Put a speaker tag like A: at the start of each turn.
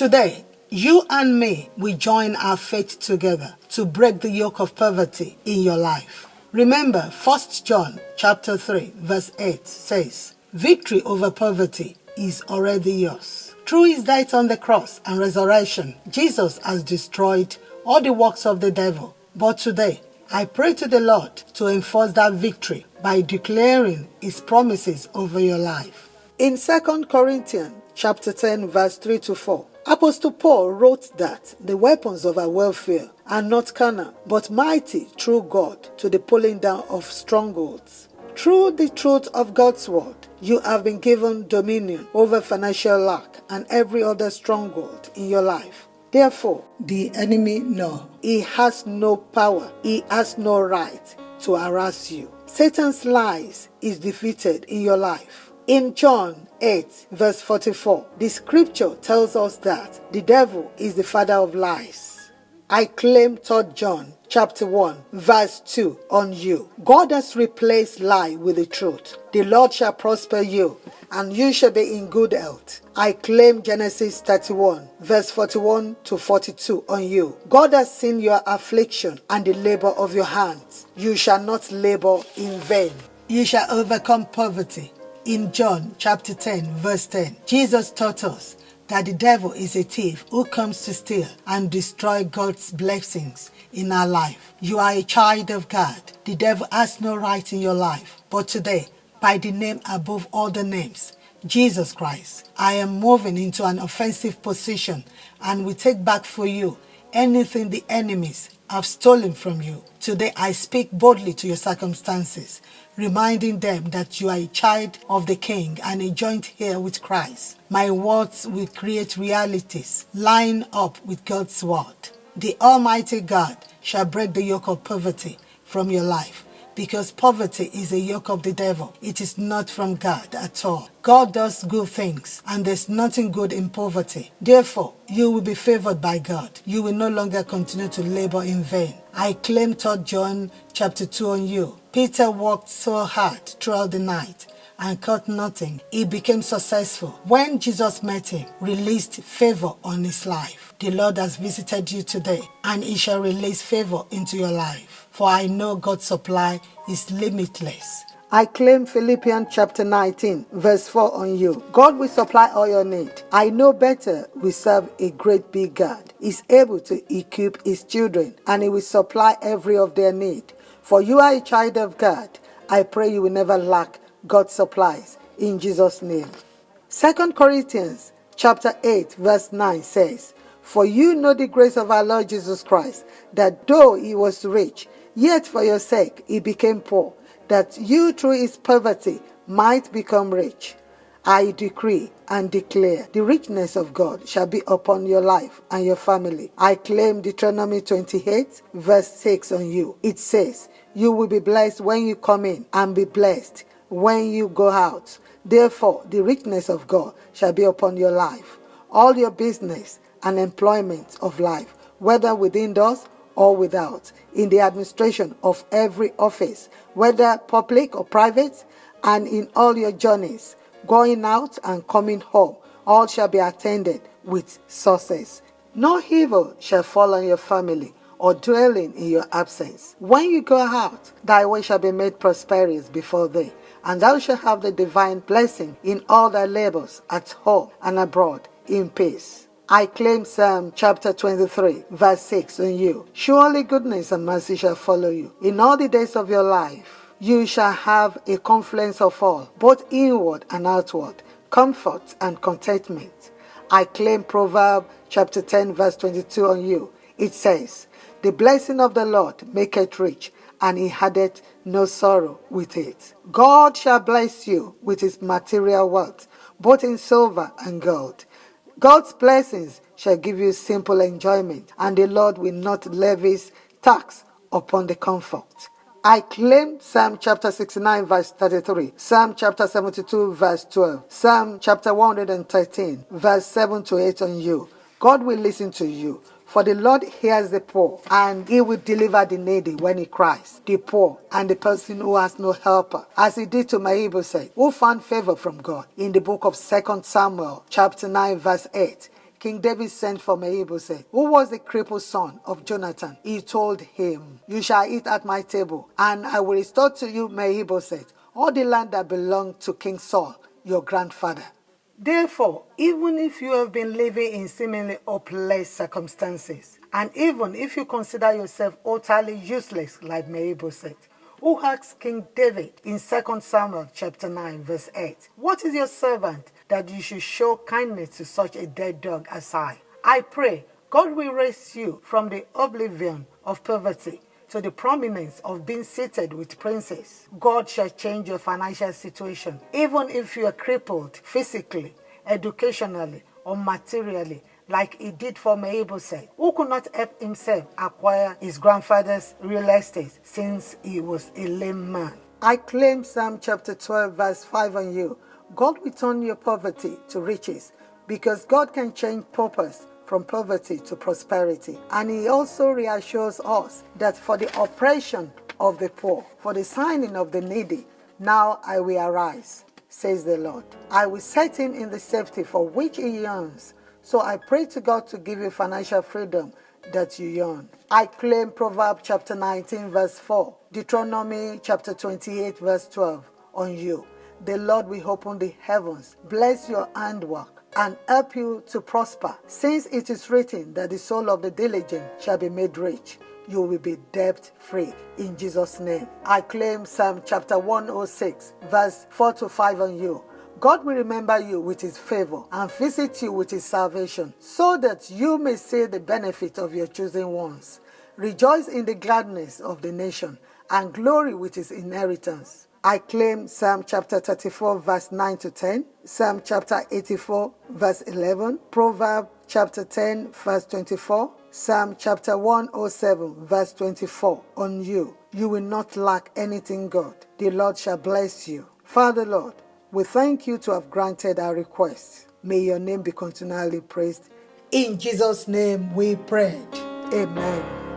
A: Today, you and me we join our faith together to break the yoke of poverty in your life. Remember, 1 John chapter 3 verse 8 says, Victory over poverty is already yours. Through his death on the cross and resurrection, Jesus has destroyed all the works of the devil. But today, I pray to the Lord to enforce that victory by declaring his promises over your life. In 2 Corinthians chapter 10 verse 3 to 4, Apostle Paul wrote that the weapons of our warfare are not carnal, but mighty through God to the pulling down of strongholds. Through the truth of God's word, you have been given dominion over financial lack and every other stronghold in your life. Therefore, the enemy no, he has no power, he has no right to harass you. Satan's lies is defeated in your life. In John 8, verse 44, the scripture tells us that the devil is the father of lies. I claim 3 John chapter 1 verse 2 on you. God has replaced lie with the truth. The Lord shall prosper you and you shall be in good health. I claim Genesis 31 verse 41 to 42 on you. God has seen your affliction and the labor of your hands. You shall not labor in vain. You shall overcome poverty. In John chapter 10 verse 10, Jesus taught us that the devil is a thief who comes to steal and destroy God's blessings in our life. You are a child of God. The devil has no right in your life. But today, by the name above all the names, Jesus Christ, I am moving into an offensive position and we take back for you anything the enemies have stolen from you. Today I speak boldly to your circumstances, reminding them that you are a child of the King and a joint heir with Christ. My words will create realities, line up with God's word. The Almighty God shall break the yoke of poverty from your life because poverty is a yoke of the devil. It is not from God at all. God does good things and there's nothing good in poverty. Therefore, you will be favored by God. You will no longer continue to labor in vain. I claim 3 John chapter 2 on you. Peter worked so hard throughout the night and caught nothing. He became successful. When Jesus met him, released favor on his life. The Lord has visited you today and he shall release favor into your life. For I know God's supply is limitless. I claim Philippians chapter 19, verse 4 on you. God will supply all your need. I know better we serve a great big God. He's able to equip his children and he will supply every of their need. For you are a child of God. I pray you will never lack God's supplies in Jesus' name. Second Corinthians chapter 8, verse 9 says, For you know the grace of our Lord Jesus Christ, that though he was rich, yet for your sake he became poor, that you through his poverty might become rich. I decree and declare the richness of God shall be upon your life and your family. I claim Deuteronomy 28, verse 6 on you. It says, You will be blessed when you come in and be blessed when you go out. Therefore, the richness of God shall be upon your life, all your business and employment of life, whether within doors or without, in the administration of every office, whether public or private, and in all your journeys, going out and coming home, all shall be attended with success. No evil shall fall on your family or dwelling in your absence. When you go out, thy way shall be made prosperous before thee and thou shalt have the divine blessing in all thy labors at home and abroad in peace. I claim Psalm chapter 23, verse 6 on you. Surely goodness and mercy shall follow you in all the days of your life. You shall have a confluence of all, both inward and outward, comfort and contentment. I claim Proverb chapter 10, verse 22 on you. It says, The blessing of the Lord maketh rich, and he addeth no sorrow with it. God shall bless you with his material wealth, both in silver and gold. God's blessings shall give you simple enjoyment, and the Lord will not levy tax upon the comfort. I claim Psalm chapter 69 verse 33, Psalm chapter 72 verse 12, Psalm chapter 113 verse 7 to 8 on you. God will listen to you. For the Lord hears the poor, and he will deliver the needy when he cries, the poor and the person who has no helper, as he did to Mephibosheth, who found favor from God. In the book of 2 Samuel, chapter 9, verse 8, King David sent for Mephibosheth, who was the crippled son of Jonathan. He told him, You shall eat at my table, and I will restore to you Mephibosheth, all the land that belonged to King Saul, your grandfather. Therefore, even if you have been living in seemingly hopeless circumstances, and even if you consider yourself utterly useless like Mephibosheth, who asked King David in 2 Samuel chapter 9 verse 8, What is your servant that you should show kindness to such a dead dog as I? I pray God will raise you from the oblivion of poverty to the prominence of being seated with princes. God shall change your financial situation, even if you are crippled physically, educationally, or materially, like he did for Mephibosheth, who could not help himself acquire his grandfather's real estate since he was a lame man. I claim Psalm chapter 12 verse 5 on you. God will turn your poverty to riches because God can change purpose from poverty to prosperity. And he also reassures us that for the oppression of the poor, for the signing of the needy, now I will arise, says the Lord. I will set him in the safety for which he yearns. So I pray to God to give you financial freedom that you yearn. I claim Proverbs chapter 19, verse 4, Deuteronomy chapter 28, verse 12 on you. The Lord will open the heavens, bless your handwork and help you to prosper, since it is written that the soul of the diligent shall be made rich. You will be debt free in Jesus' name. I claim Psalm chapter 106, verse 4 to 5 on you. God will remember you with his favor and visit you with his salvation, so that you may see the benefit of your chosen ones. Rejoice in the gladness of the nation and glory with his inheritance. I claim Psalm chapter 34, verse 9 to 10, Psalm chapter 84, verse 11, Proverb chapter 10, verse 24, Psalm chapter 107, verse 24 on you. You will not lack anything, God. The Lord shall bless you. Father, Lord, we thank you to have granted our request. May your name be continually praised. In Jesus' name we prayed. Amen.